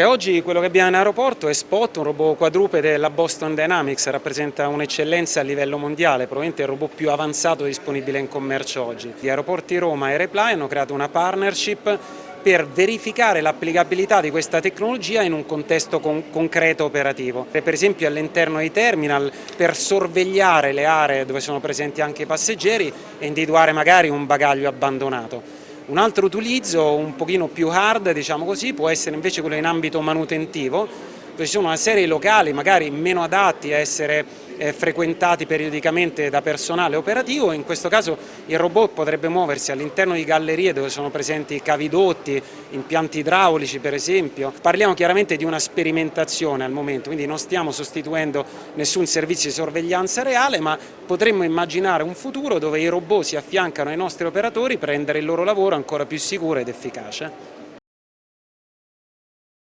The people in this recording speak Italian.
Oggi quello che abbiamo in aeroporto è Spot, un robot quadrupede della Boston Dynamics, rappresenta un'eccellenza a livello mondiale, probabilmente il robot più avanzato disponibile in commercio oggi. Gli aeroporti Roma e Reply hanno creato una partnership per verificare l'applicabilità di questa tecnologia in un contesto con concreto operativo. Per esempio all'interno dei terminal per sorvegliare le aree dove sono presenti anche i passeggeri e individuare magari un bagaglio abbandonato. Un altro utilizzo un pochino più hard diciamo così, può essere invece quello in ambito manutentivo, dove ci sono una serie di locali magari meno adatti a essere eh, frequentati periodicamente da personale operativo, in questo caso il robot potrebbe muoversi all'interno di gallerie dove sono presenti cavidotti, impianti idraulici per esempio. Parliamo chiaramente di una sperimentazione al momento, quindi non stiamo sostituendo nessun servizio di sorveglianza reale, ma potremmo immaginare un futuro dove i robot si affiancano ai nostri operatori per rendere il loro lavoro ancora più sicuro ed efficace.